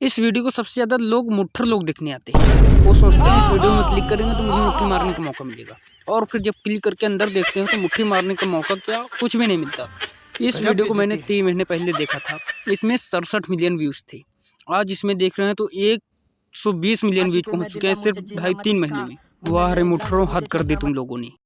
इस वीडियो को सबसे ज़्यादा लोग मुठ्ठर लोग देखने आते हैं। वो सोचते हैं इस वीडियो में क्लिक करेंगे तो मुझे मुट्ठी मारने का मौका मिलेगा। और फिर जब क्लिक करके अंदर देखते हैं तो मुट्ठी मारने का मौका क्या कुछ भी नहीं मिलता। इस वीडियो को मैंने तीन महीने पहले देखा था। इसमें सड़सठ मिलियन व्यूज़ थे। आज इसमें देख रहे हैं तो एक सौ बीस मिलियन व्यूज़ पहुँच चुके हैं सिर्फ़ ढाई तीन महीने में। वाह रे मुठरों हद कर दी तुम लोगों ने।